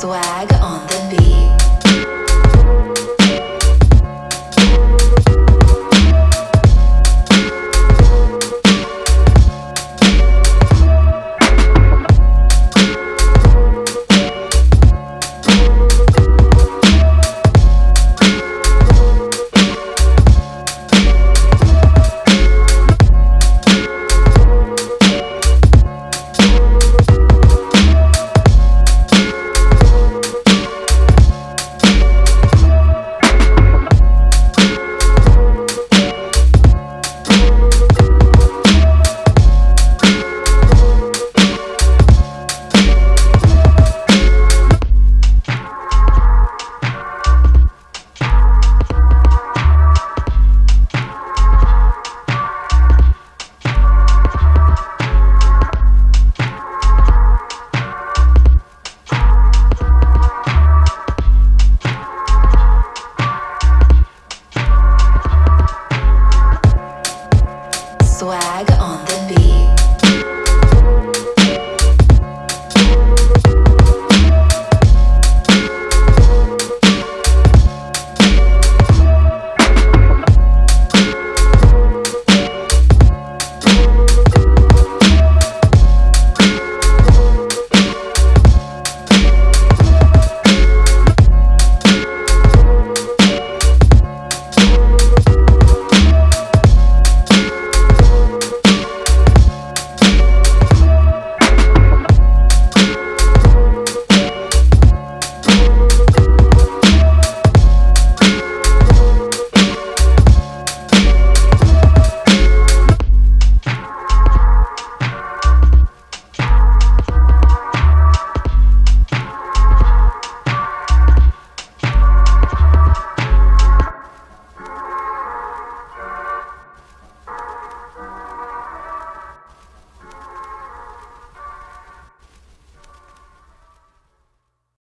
Swag on the beat. Swag on.